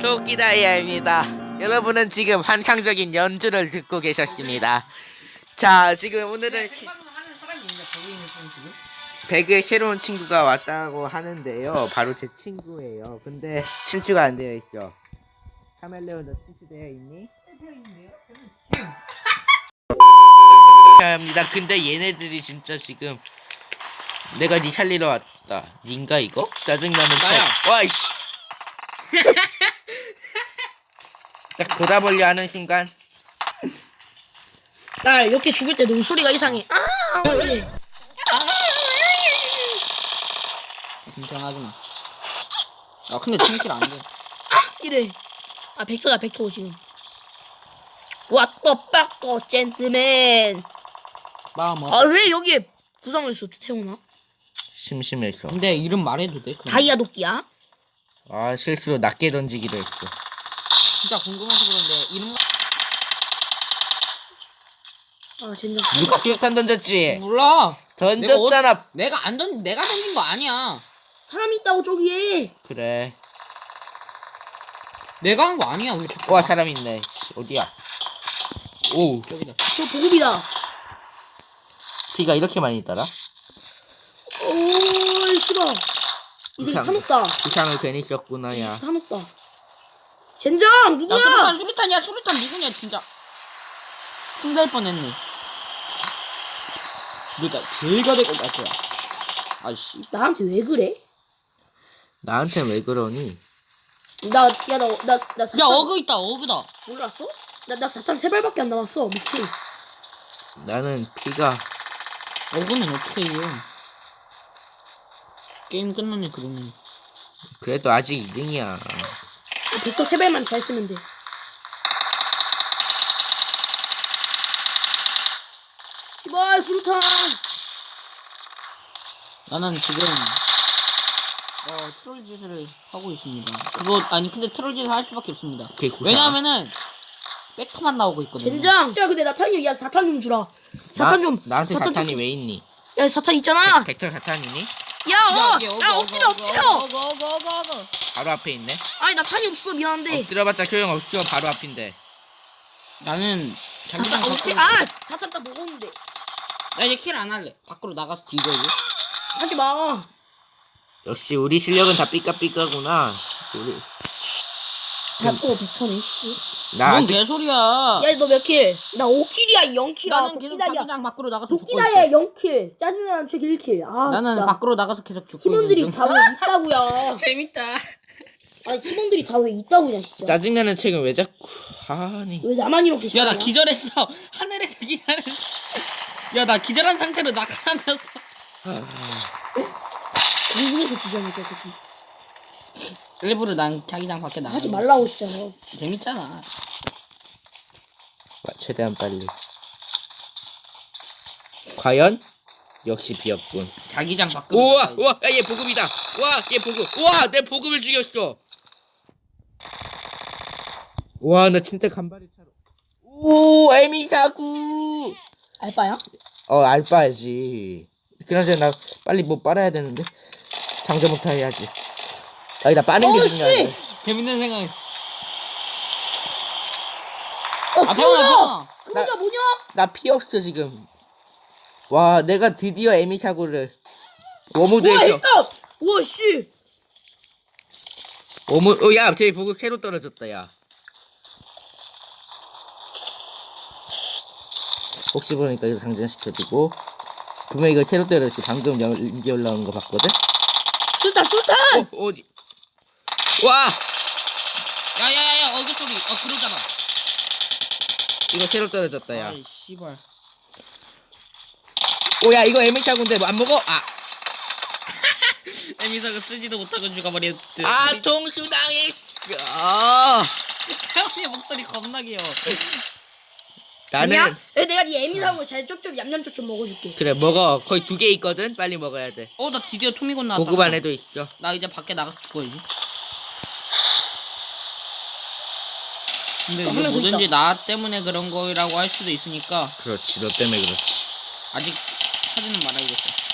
도끼다이아입니다. 여러분은 지금 환상적인 연주를 듣고 계셨습니다. 자, 지금 오늘은 지금? 배그에 새로운 친구가 왔다고 하는데요. 바로 제 친구예요. 근데 친추가 안 되어 있어. 카멜레온 너 친추되어 있니? 합니다. 근데 얘네들이 진짜 지금 내가 니 살리러 왔다. 닌가 이거? 짜증나는. 척. 와이씨. 딱 돌아보려 하는 순간 나 이렇게 죽을 때 농소리가 이상해. 아, 이래. 긴장하지 마. 아 근데 팀킬 안 돼. 이래. 아, 벡터다, 벡터 지금. What the fuck, oh, gentleman. 마음 아, 왜 여기에 구성을 했어, 태훈아? 심심해서. 근데 이름 말해도 돼? 그럼. 다이아 도끼야? 아 실수로 낮게 던지기도 했어. 진짜 궁금해서 그런데 이름 아, 젠장. 누가 수류탄 던졌지? 몰라. 던졌잖아. 내가 안 던, 내가 던진 거 아니야. 사람이 있다고, 저기에. 그래. 내가 한 거 아니야. 왜 자꾸? 와 사람 있네. 씨, 어디야? 오 저기다. 저 보급이다. 피가 이렇게 많이 있더라? 오이, 싫어. 이 새끼 이상. 타먹다. 부상을 괜히 썼구나 야. 타먹다. 젠장, 야 누구야? 수류탄 수류탄이야 수류탄 누구냐 진짜. 혼날 뻔했네. 그러니까 걔가 되고 말 거야. 아씨. 나한테 왜 그래? 나한테 왜 그러니? 나, 야, 나, 나, 나 사탄. 야 어그 있다 어그다. 몰랐어? 나, 나 사탄 세 발밖에 안 남았어. 미친. 나는 피가 어그는 어떻게 해요? 게임 끝났네 그러면. 그래도 아직 2등이야. 벡터 세 발만 잘 쓰면 돼. 씨발, 수류탄. 나는 지금 어 트롤 짓을 하고 있습니다. 그거 아니 근데 트롤 짓을 할 수밖에 없습니다. 오케이 구상. 왜냐하면은 백터만 나오고 있거든요. 젠장. 야, 근데 나탄 좀, 야, 사탄 좀 주라. 사탄 좀. 나한테 사탄 사탄이 좀- 왜 있니? 야, 사탄 있잖아. 벡터 사탄이니? 야, 어, 야, 엎드려, 엎드려. 어거 어거 어거 어거. 바로 앞에 있네. 아니, 나 탄이 없어, 미안한데. 엎드려봤자 소용 없어. 바로 앞인데. 나는 장기장 엎드려. 밖으로. 아, 사탄 딱 먹었는데. 나 이제 킬 안 할래. 밖으로 나가서 뒤져 이제. 하지 마. 역시 우리 실력은 다 삐까삐까구나. 우리 야, 또 벡터네, 씨. 나 뭔 아직 개소리야. 야, 너 몇 킬? 나 5킬이야, 0킬이야. 나는 계속 도끼다야. 장기장 밖으로 나가서 죽고 도끼다야, 있어. 0킬. 짜증나는 책 1킬. 아, 나는 진짜. 밖으로 나가서 계속 죽고 팀원들이 있는 중. 다 왜 있다고야. 재밌다. 아니, 팀원들이 다 왜 있다고야, 진짜. 짜증나는 책은 왜 자꾸 아니 왜 나만 이렇게 야 나 잘하냐? 기절했어. 하늘에서 기절했어. 야 나 기절한 상태로 낙하하면서. 공중에서 지정해, 저 새끼. 일부러 난 자기장 밖에 나가. 하지 말라고. 너. 재밌잖아. 최대한 빨리. 과연 역시 비었군. 자기장 밖으로. 우와 나가야지. 우와 야, 얘 보급이다. 우와 얘 보급. 우와 내 보급을 죽였어. 우와 나 진짜 간발의 차로. 오 에미사구. 알바야? 어 알바야지. 그나저나 나 빨리 뭐 빨아야 되는데 장전부터 해야지. 아니 나 빠는 게 어우, 중요한데. 재밌는 생각. 어, 아 태훈아 태훈아! 태훈아. 그 여자 뭐냐? 나 피 없어 지금. 와 내가 드디어 에미사구를 우와, 워무드에서 했다! 우와, 씨. 워무 어야 저기 보급 새로 떨어졌다 야. 혹시 보니까 이거 장전시켜두고 분명 이거 새로 떨어졌어 방금 연- 연기 올라온 거 봤거든? 술탄, 술탄! 어 어디 와 야야야야 어그 소리. 어 그러잖아. 이거 새로 떨어졌다 야 아이 씨발. 오야 이거 에미사구인데 뭐 안 먹어? 아 에미사가 쓰지도 못하고 죽어버렸드. 아, 통수당했어. 태훈이 목소리 겁나 귀여워. 나는 아니야? 야, 내가 네 애미사고 잘 쪽쪽 얌얌 쪽쪽 먹어줄게. 그래 먹어. 거의 두 개 있거든. 빨리 먹어야 돼. 어나 드디어 토미곤 나왔다. 보급 안에도 있어. 나 이제 밖에 나가서 죽어야지. 근데 이게 뭐든지 나 때문에 그런 거라고 할 수도 있으니까 그렇지. 너 때문에 그렇지. 아직 하지는 말아야겠어.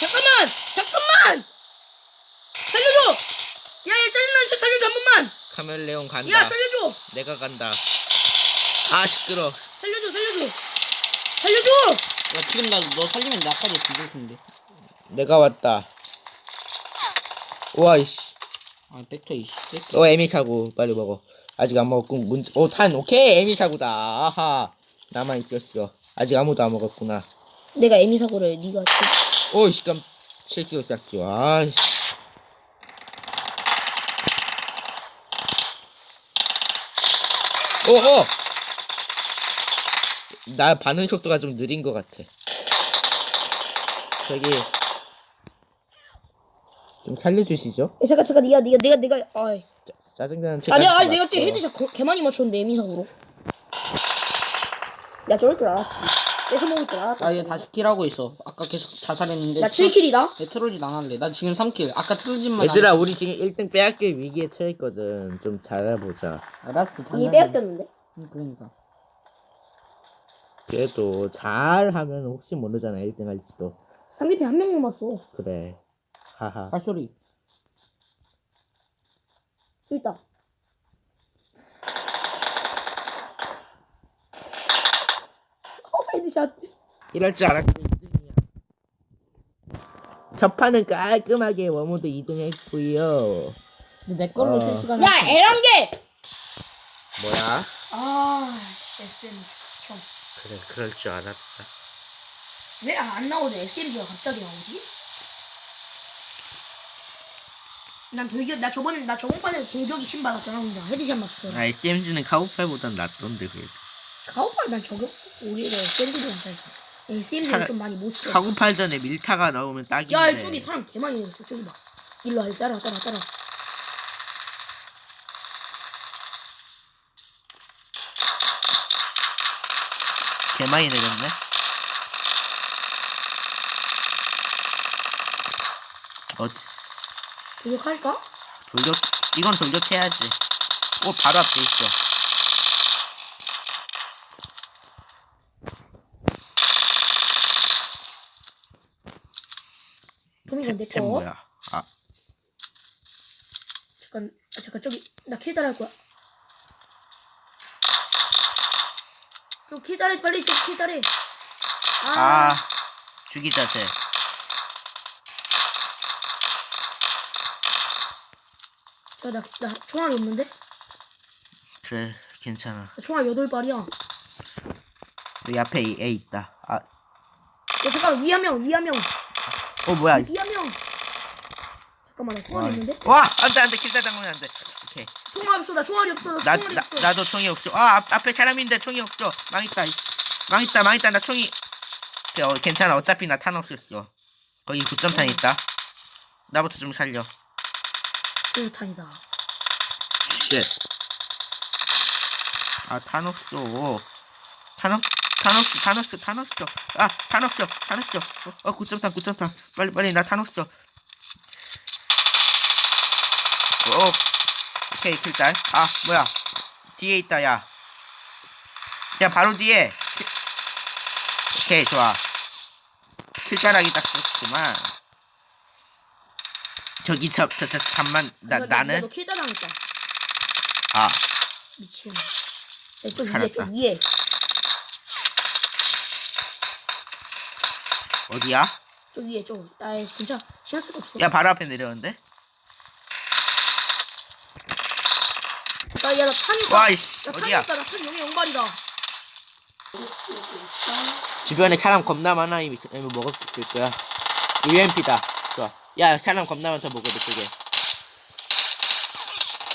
잠깐만! 잠깐만! 살려줘! 살- 살려줘 한 번만. 카멜레온 간다. 야 살려줘. 내가 간다. 아 시끄러. 살려줘 살려줘. 살려줘. 야 지금 나 너 살리면 나까지 죽을 텐데. 내가 왔다. 와 이씨. 아 벡터 이 새끼. 어 에미 사고 빨리 먹어. 아직 안 먹었고 문제. 오탄 오케이 에미 사고다. 아하. 나만 있었어. 아직 아무도 안 먹었구나. 내가 에미 사고를 네가 치- 오 시간 실수로 쐈어. 아이씨. 오 오. 나 반응 속도가 좀 느린 것 같아. 저기 좀 살려주시죠. 야, 잠깐 잠깐 네가 네가 내가 내가 아이. 짜증나는 책. 아니야 아니 내가 지금 헤드샷 거- 개 많이 맞췄는데 사고로. 야 저럴 줄 알았지. 뺏어 먹을 줄 알았다. 나얘 다시 킬하고 있어. 아까 계속 자살했는데. 나 7킬이다. 얘 트롤짓 안 할래. 나 지금 3킬. 아까 트롤짓만. 얘들아 했어. 우리 지금 1등 빼앗길 위기에 처했거든. 좀 잘해보자. 알았어. 이미. 빼앗겼는데. 응, 그러니까. 그래도 잘하면 혹시 모르잖아 1등 할지도. 상대편 한 명 남았어. 그래. 하하. 발소리. 있다. 어 headshot. 이럴 줄 알았지 2등이야. 첫 판은 깔끔하게 war mode 2등 했고요. 근데 내 걸로 어. 실시간. 야 에란겔. 뭐야? 아 SMG 형. 그래 그럴 줄 알았다. 왜 안 나오는 SMG가 갑자기 나오지? 난 돌격 나 저번에 나 저번 판에 돌격이 신 받았잖아 혼자 헤드샷 맞았어. 아 SMG는 카우팔보단 낫던데 그래도. 가오팔 난 저격 오히려 SMG보다 잘했어. SMG는 차라- 좀 많이 못 써. 카구팔 전에 밀타가 나오면 딱인데. 야 저기 사람 개 많이 내렸어 저기 봐. 일로 와 따라 따라 따라. 개 많이 내렸네. 어 돌격할까? 돌격 이건 돌격해야지. 오 바로 앞에 있어. 도미건 내템 거. 뭐야? 아 잠깐 아, 잠깐 저기 나할 거야. 저킬 따라 빨리 저킬 따라. 아, 아, 죽이자 쟤. 저나 나 총알이 없는데? 그래 괜찮아. 나 총알 여덟 발이야. 야 여기 앞에 이- 애 있다. 아, 잠깐 위한 명, 위한 명, 어 뭐야? 위한 명. 잠깐만 나 총알이 와, 있는데? 와 안돼 안돼 킬다 당하면 안돼. 오케이. 총알 없어 나 총알이 없어 나 나, 총알이 나 없어. 나도 총이 없어. 아 앞, 앞에 사람인데 총이 없어. 망했다. 이씨. 망했다 망했다 나 총이. 어, 괜찮아 어차피 나 탄 없었어. 거기 9점탄 있다. 나부터 좀 살려. 수류탄이다. shit. 아, 탄 없어. 탄 없, 탄 없어, 탄 없어, 탄 없어. 아, 탄 없어, 탄 없어. 어, 어 9점탄, 9점탄. 빨리, 빨리, 나 탄 없어. 어, 오케이, 킬달. 아, 뭐야. 뒤에 있다, 야. 야, 바로 뒤에. 킬- 오케이, 좋아. 킬달하기 딱 좋지만. 저기, 저, 저, 저, 잠만, 나, 나는. 너킬 따라했다. 아, 미친. 야, 좀 위에 살았다. 좀 위에. 어디야? 좀 위에 좀. 아 괜찮아. 신경 쓸거 없어. 야 바로 앞에 내려오는데? 나 야 나 탄이. 와 이씨 나 탄이 어디야? 있다. 나탄 영의 영발이다. 주변에 사람 겁나 많아 이미 있- 이미 먹었을 거야 UMP다 좋아 야 사람 겁나 많다 먹어 저쪽에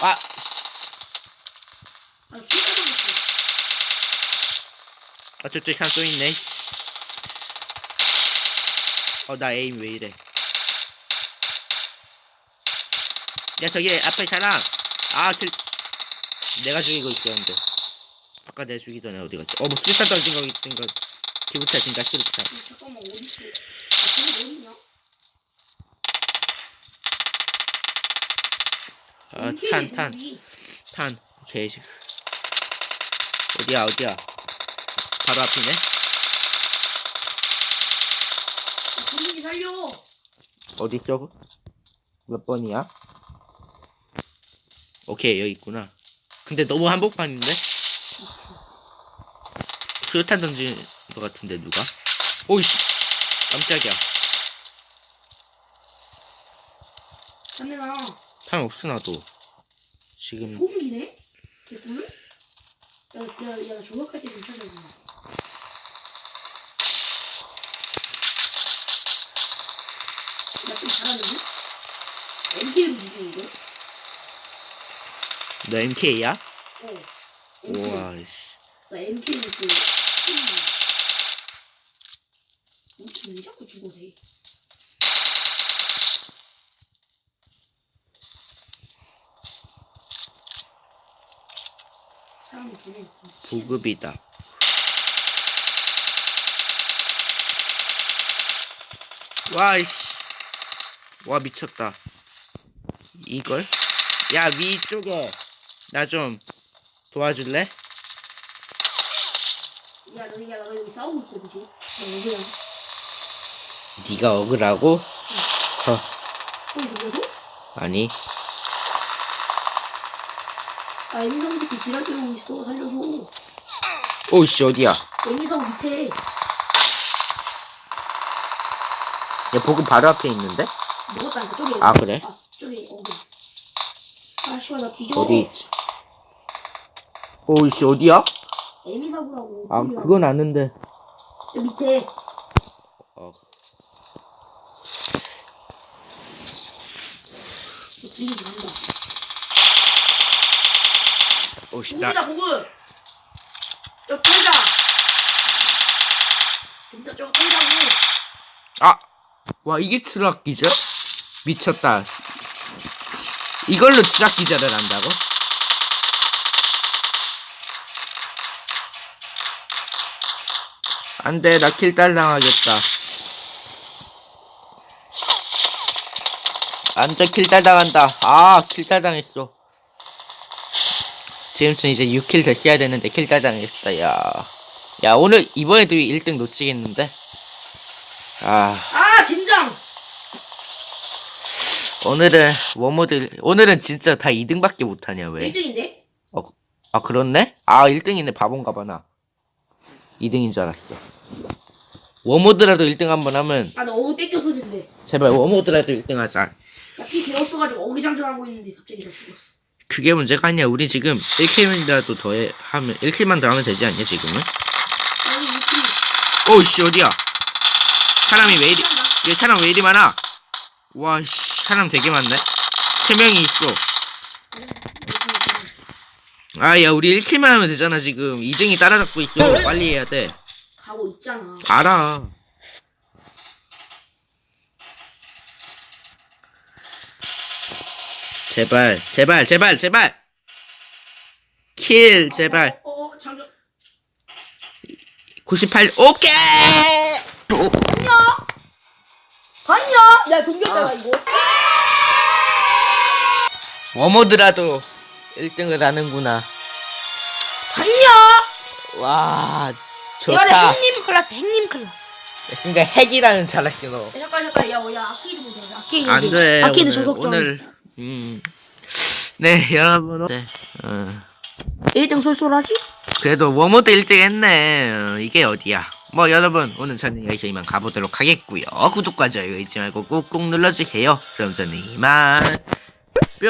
아 아. 아 저쪽에 사람 또 있네 씨. 어나 에임 왜 이래. 야 저기 앞에 사람. 아 킬... 내가 죽이고 있었는데. 아까 내가 죽이전에 어디 갔지? 어뭐 수류탄 던진 거 있던 거. 기부타 진짜 수류탄. 잠깐만 어디 있어? 아, 저기 아탄탄 탄, 여기. 탄. 오케이 어디야 어디야 바로 앞이네 아, 분위기 살려. 어디 있어 몇 번이야 오케이 여기 있구나. 근데 너무 한복판인데? 수류탄 던진 것 같은데 누가? 오이씨 깜짝이야. 안내나 탄 없어 나도. 지금 소음기네? 개꿀? 야, 야, 야, 조각할 때좀 찾아봐. 나좀 잘하는데? MK로 누구 이거? 너 MK야? 어. MK. 우와 씨. 나 MK로 그. MK 왜 자꾸 죽어 돼? 보급이다. 와이씨. 와 미쳤다. 이걸? 야 위쪽에 나 좀 도와줄래? 야, 너, 야, 너 여기 싸우고 있거든, 지금? 야. 네가 억울하고? 허 소리 들려줘? 아니 아, 애미사고 새끼 지랄 때리고 있어. 살려줘. 오이씨 어디야? 애미사고 밑에. 야 보급 바로 앞에 있는데? 먹었다니까, 저기. 아, 그래? 아, 저기, 어디. 아, 씨발, 나 뒤져. 어디 있지? 오이씨 어디야? 애미사고라고. 아 그건 아는데 저 밑에. 어. 너 뒤지지 간다. 나 고급이다, 고급! 저 털자! 좀더 저거 털자고. 아! 와 이게 트럭 기절? 미쳤다 이걸로 트럭 기절을 한다고? 안돼 나 킬딸 당하겠다 안돼 킬딸 당한다 아 킬딸 당했어 지금쯤 이제 6킬 됐어야 되는데 킬딸 당했다 야 야 오늘 이번에도 1등 놓치겠는데 아 아, 진정! 오늘은 war mode 오늘은 진짜 다 2등밖에 못하냐 왜? 1등인데? 아 그렇네? 아 1등이네 바본가 봐 나 2등인 줄 알았어 war mode라도 1등 한번 하면 아, 너 어디 뺏겼어, 지금. 제발 war mode라도 1등 하자 나피 배웠어가지고 어기장전하고 있는데 갑자기 나 죽었어. 그게 문제가 아니야. 우리 지금 1kill이라도 더 해, 하면 1kill만 더 하면 되지 않냐 지금은? 오우씨 어디야? 사람이 왜 이리 얘 사람 왜 이리 많아? 와씨 사람 되게 많네. 3명이 있어. 아야 우리 1킬만 하면 되잖아 지금. 2등이 따라잡고 있어. 빨리 해야 돼. 가고 있잖아. 알아. 제발, 제발, 제발, 제발. 킬, 제발. 어, 어, 어. 98, 오케이! 봤냐? 야, 종겼다가 이거. 워머드라도 1등을 하는구나. 봤냐? 와, 이거는 좋다. 핵님 클래스, 핵님 클래스. 순간 핵이라는 잘했어, 너. 야, 잠깐, 잠깐. 야, 어, 야, 아키드 보자. 아키드. 안 돼. 아키드 오늘. 오늘, 음. 네, 여러분. 네, 어. 1등 솔솔하지? 그래도 워모드 1등 했네. 어, 이게 어디야? 뭐 여러분 오늘 저는 여기서 이만 가보도록 하겠고요. 구독과 좋아요 잊지 말고 꾹꾹 눌러주세요. 그럼 저는 이만 뿅.